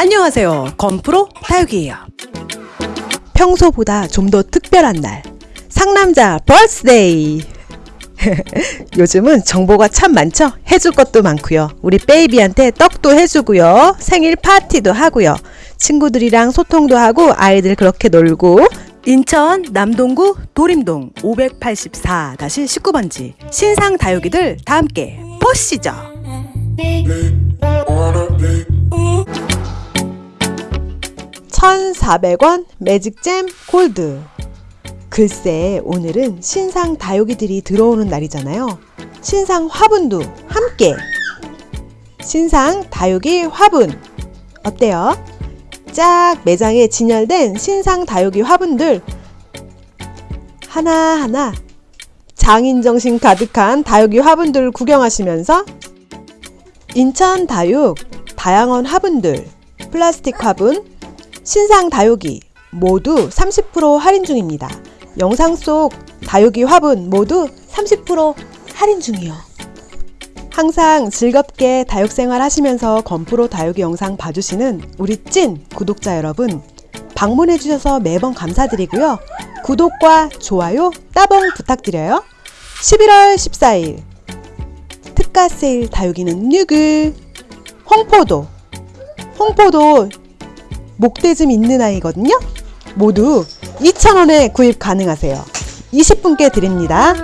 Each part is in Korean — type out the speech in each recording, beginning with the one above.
안녕하세요. 건프로 다육이에요. 평소보다 좀 더 특별한 날. 상남자 birthday. 요즘은 정보가 참 많죠? 해줄 것도 많고요. 우리 baby한테 떡도 해주고요. 생일 파티도 하고요. 친구들이랑 소통도 하고 아이들 그렇게 놀고 인천 남동구 도림동 584-19번지 신상 다육이들 다 함께 보시죠. (1,400원) 매직잼 골드. 글쎄 오늘은 신상 다육이들이 들어오는 날이잖아요. 신상 화분도 함께. 신상 다육이 화분. 어때요? 쫙 매장에 진열된 신상 다육이 화분들. 하나하나 장인 정신 가득한 다육이 화분들 구경하시면서 인천 다육 다양한 화분들 플라스틱 화분 신상 다육이 모두 30% 할인 중입니다. 영상 속 다육이 화분 모두 30% 할인 중이요. 항상 즐겁게 다육 생활 하시면서 건프로 다육이 영상 봐주시는 우리 찐 구독자 여러분 방문해 주셔서 매번 감사드리고요. 구독과 좋아요 따봉 부탁드려요. 11월 14일 특가 세일 다육이는 누구? 홍포도 홍포도 목대즘 있는 아이거든요. 모두 2,000원에 구입 가능하세요. 20분께 드립니다.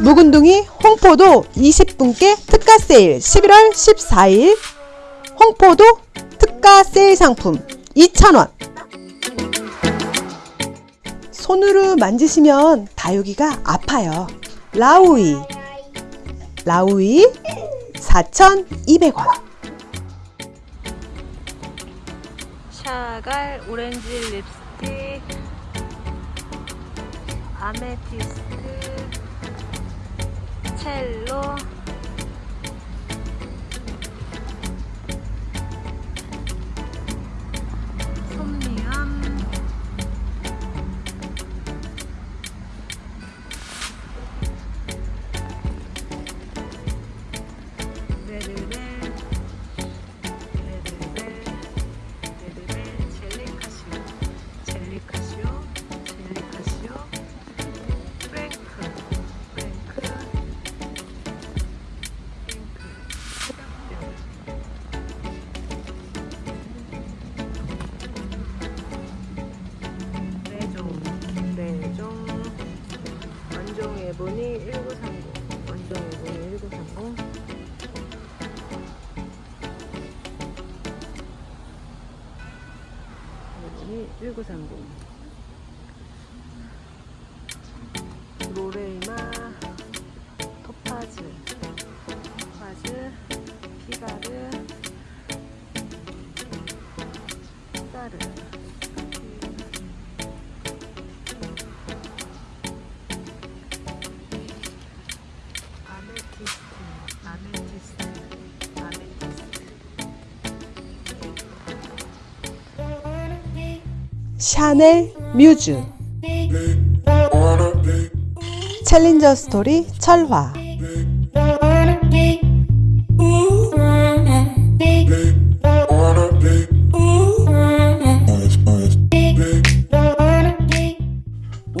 묵은둥이 홍포도 20분께 특가 세일 11월 14일 홍포도 특가 세일 상품 2,000원 손으로 만지시면 다육이가 아파요. 라우이 라우이 4,200원 샤갈 오렌지 립스틱 아메티스트 첼로. 레드벨 1930 샤넬 뮤즈. 챌린저 스토리 철화.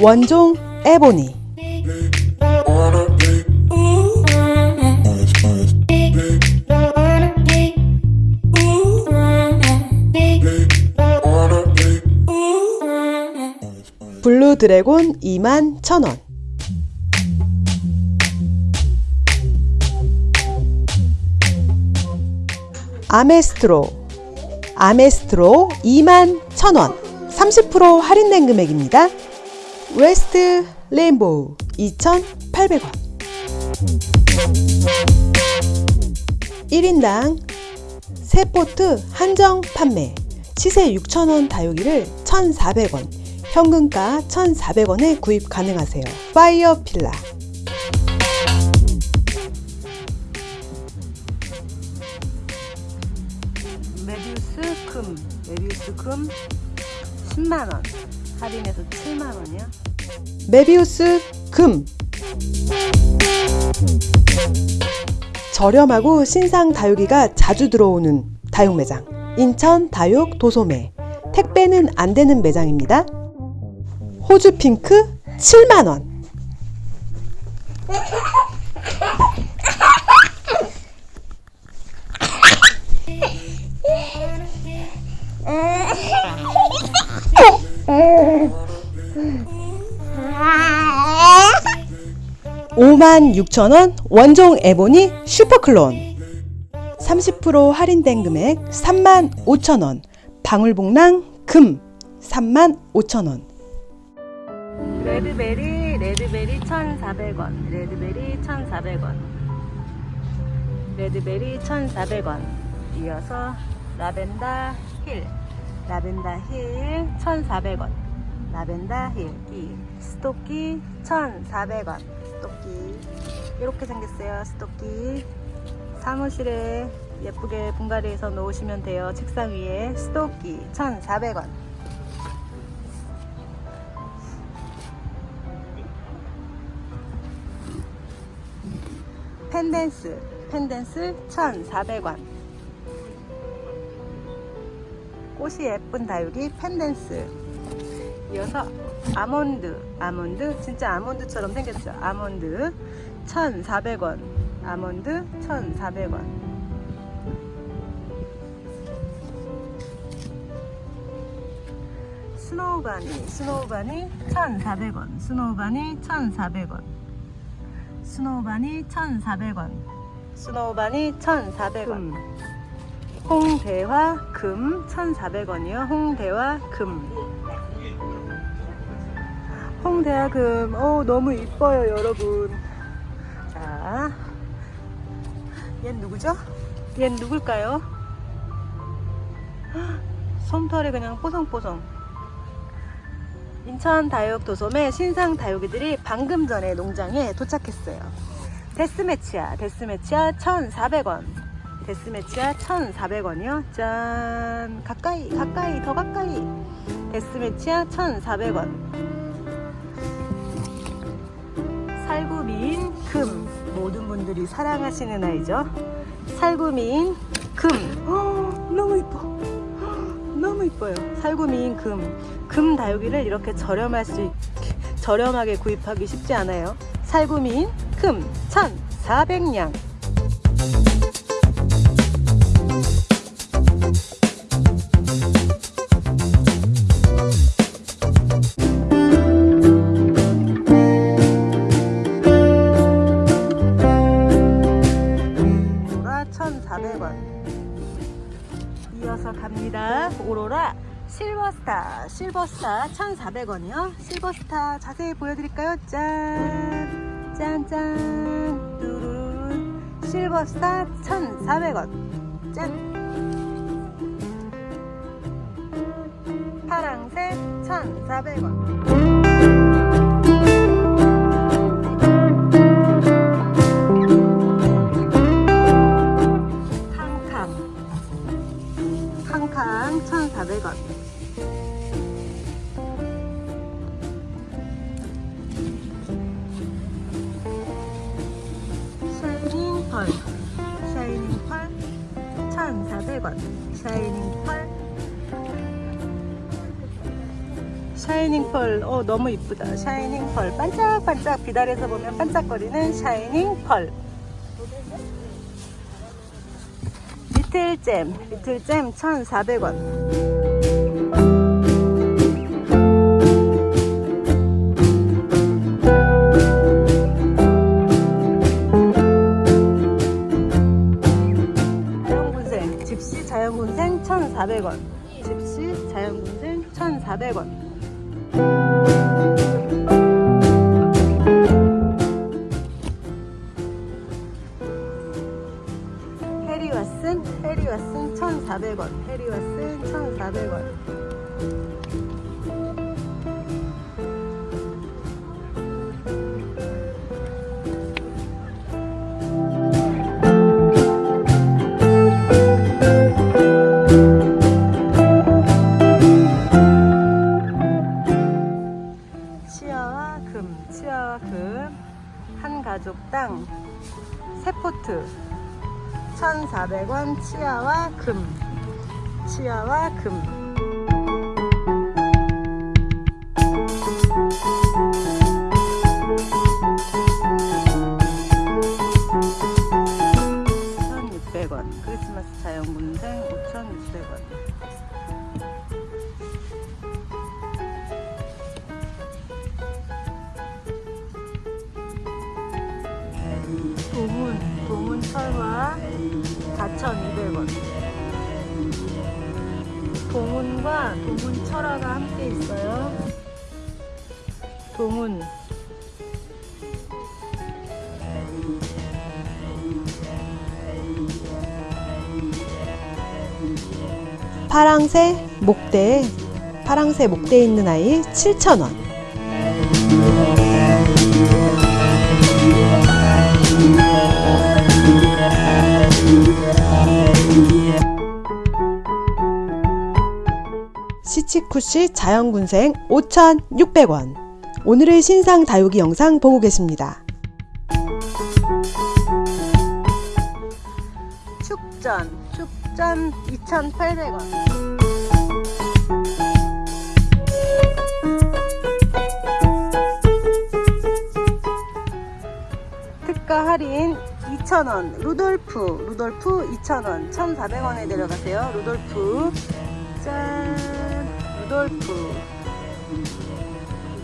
원종 에보니 드래곤 2만 1,000원. 아메스트로. 아메스트로 2만 1,000원. 30% 할인된 금액입니다. 웨스트 레인보우 2,800원. 1인당 세 포트 한정 판매. 시세 6,000원 다육이를 1,400원 현금가 1,400원에 구입 가능하세요. 파이어 필라 메비우스 금 메비우스 금 10만원 할인해서 7만원이야 메비우스 금 저렴하고 신상 다육이가 자주 들어오는 다육 매장 인천 다육 도소매. 택배는 안 되는 매장입니다. 호주 핑크 7만원. 오만 6천원 원종 에보니 슈퍼클론. 30% 할인된 금액 3만 5천원. 방울복랑 금 3만 5천원 레드베리 레드베리 1,400원. 레드베리 1,400원. 레드베리 1,400원. 이어서 라벤더 힐. 라벤더 힐 1,400원. 라벤더 힐이 스토끼 1,400원. 스토끼. 이렇게 생겼어요 스토끼. 사무실에 예쁘게 분갈이해서 놓으시면 돼요. 책상 위에 스토끼 1,400원 펜댄스 펜댄스 1,400원. 꽃이 예쁜 다육이 펜댄스. 이어서 아몬드 아몬드 진짜 아몬드처럼 생겼죠 아몬드 1,400원. 아몬드 1,400원. Snow Bunny Snow Bunny 1,400원. Snow Bunny 1,400원 Snow Bunny 1,400원. Snow Bunny 1,400원. 홍대화 금 1,400원이요. 홍대화 금. 홍대화 금. 어, 너무 이뻐요 여러분. 자, 얜 누구죠? 얜 누굴까요? 헉, 솜털이 그냥 뽀송뽀송 인천 다육 도솜의 신상 다육이들이 방금 전에 농장에 도착했어요. 데스매치야, 데스매치야 1,400원. 데스매치야 1,400원이요. 짠! 가까이, 가까이, 더 가까이. 데스매치야 1,400원. 살구 미인 금. 모든 분들이 사랑하시는 아이죠. 살구 미인 금. 어, 너무 이뻐. 너무 이뻐요. 살구미인 금. 금 다육이를 이렇게 저렴할 수 있, 저렴하게 구입하기 쉽지 않아요. 살구미인 금 1,400냥. 실버스타. 실버스타 1,400원이요. 실버스타 자세히 보여드릴까요? 짠! 짠짠! 뚜루루. 실버스타 1,400원. 짠! 파랑색 1,400원. 너무 이쁘다. 샤이닝 펄. 반짝반짝 비달에서 보면 반짝거리는 샤이닝 펄. 리틀잼, 리틀잼 1,400원. 치아와 금, 치아와 금, 한 가족당 세 포트 1,400원 치아와 금 치아와 금. 도문 도문 철화 (4,200원) 도문과 도문 철화가 함께 있어요. 도문 파랑새 목대 파랑새 목대 있는 아이 7,000원. 시치쿠시 자연군생 5,600원. 오늘의 신상 다육이 영상 보고 계십니다. 축전 축전 2,800원. 특가 할인 2,000원 루돌프 루돌프 2,000원 1,400원에 내려가세요 루돌프 짠 루돌프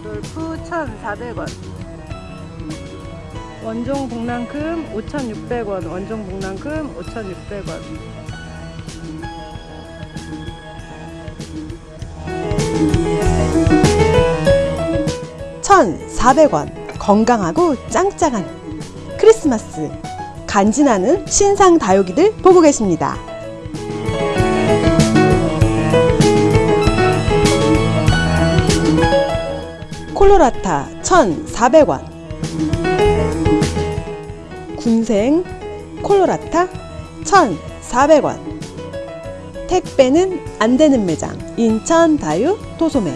루돌프 1,400원 원종 복랑금 5,600원 원종 복랑금 5,600원 1,400원. 건강하고 짱짱한 크리스마스. 간지나는 신상 다육이들 보고 계십니다. 콜로라타 1,400원. 군생 콜로라타 1,400원. 택배는 안 되는 매장 인천 다육 도소매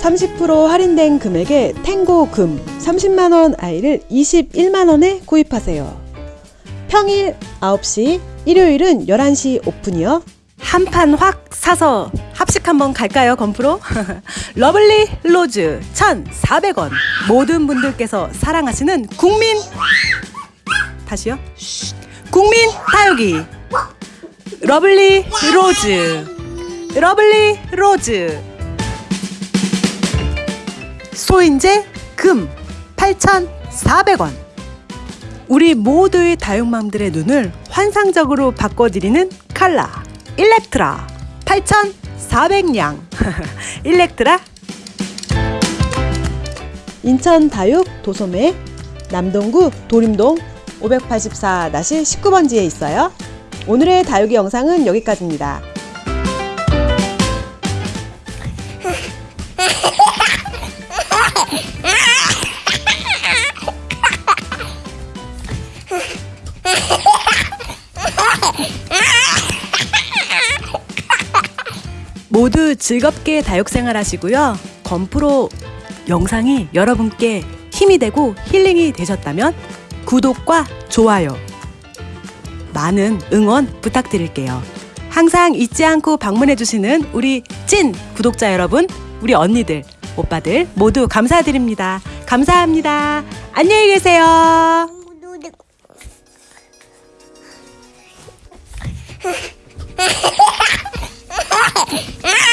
30% 할인된 금액에 탱고 금 30만원 아이를 21만원에 구입하세요. 평일 9시, 일요일은 11시 오픈이요. 한 판 확 사서 합식 한번 갈까요 건프로? Lovely Rose 1,400원. 모든 분들께서 사랑하시는 국민 다시요? 쉿. 국민 다육이. Lovely Rose. Lovely Rose. 소인제 금 8,400원. 우리 모두의 다육맘들의 눈을 환상적으로 바꿔드리는 칼라 일렉트라 8,400냥 일렉트라 인천 다육 도소매 남동구 도림동 584-19번지에 있어요. 오늘의 다육이 영상은 여기까지입니다. 모두 즐겁게 다육생활 하시고요. 건프로 영상이 여러분께 힘이 되고 힐링이 되셨다면 구독과 좋아요 많은 응원 부탁드릴게요. 항상 잊지 않고 방문해주시는 우리 찐 구독자 여러분, 우리 언니들, 오빠들 모두 감사드립니다. 감사합니다. 안녕히 계세요.